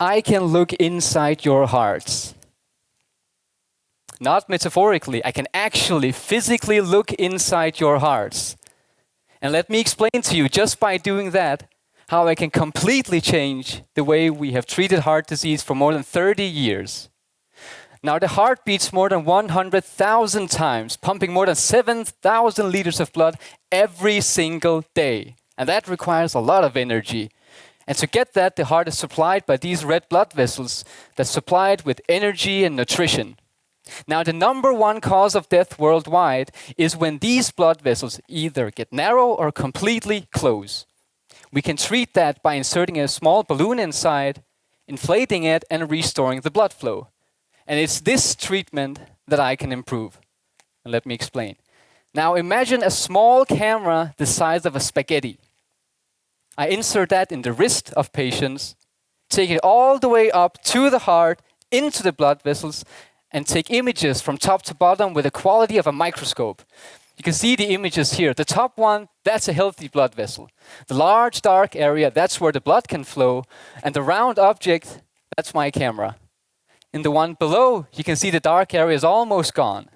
I can look inside your hearts. Not metaphorically, I can actually physically look inside your hearts. And let me explain to you, just by doing that, how I can completely change the way we have treated heart disease for more than 30 years. Now, the heart beats more than 100,000 times, pumping more than 7,000 liters of blood every single day. And that requires a lot of energy. And to get that, the heart is supplied by these red blood vessels that supply it with energy and nutrition. Now, the number one cause of death worldwide is when these blood vessels either get narrow or completely close. We can treat that by inserting a small balloon inside, inflating it, and restoring the blood flow. And it's this treatment that I can improve. And let me explain. Now imagine a small camera the size of a spaghetti. I insert that in the wrist of patients, take it all the way up to the heart, into the blood vessels, and take images from top to bottom with the quality of a microscope. You can see the images here. The top one, that's a healthy blood vessel. The large dark area, that's where the blood can flow. And the round object, that's my camera. In the one below, you can see the dark area is almost gone.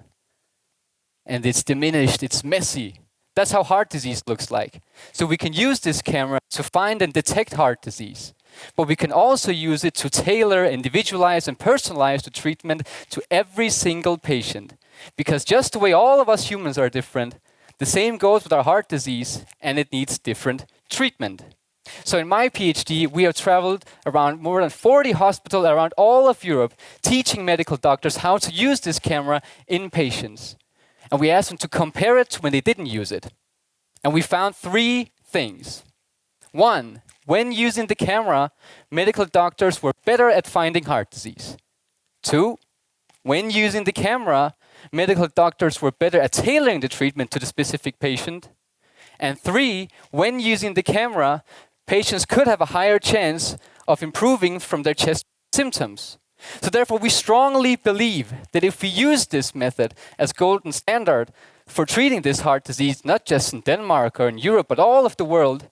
And it's diminished, it's messy. That's how heart disease looks like. So we can use this camera to find and detect heart disease. But we can also use it to tailor, individualize, and personalize the treatment to every single patient. Because just the way all of us humans are different, the same goes with our heart disease, and it needs different treatment. So in my PhD, we have traveled around more than 40 hospitals around all of Europe, teaching medical doctors how to use this camera in patients. And we asked them to compare it when they didn't use it. And we found three things. One, when using the camera, medical doctors were better at finding heart disease. Two, when using the camera, medical doctors were better at tailoring the treatment to the specific patient. And three, when using the camera, patients could have a higher chance of improving from their chest symptoms. So therefore, we strongly believe that if we use this method as golden standard for treating this heart disease, not just in Denmark or in Europe, but all of the world,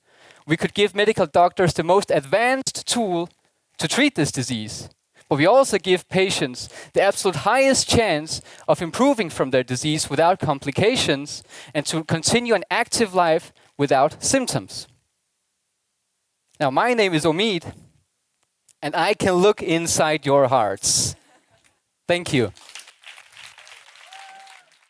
we could give medical doctors the most advanced tool to treat this disease but we also give patients the absolute highest chance of improving from their disease without complications and to continue an active life without symptoms. Now, my name is Omid, and I can look inside your hearts. Thank you.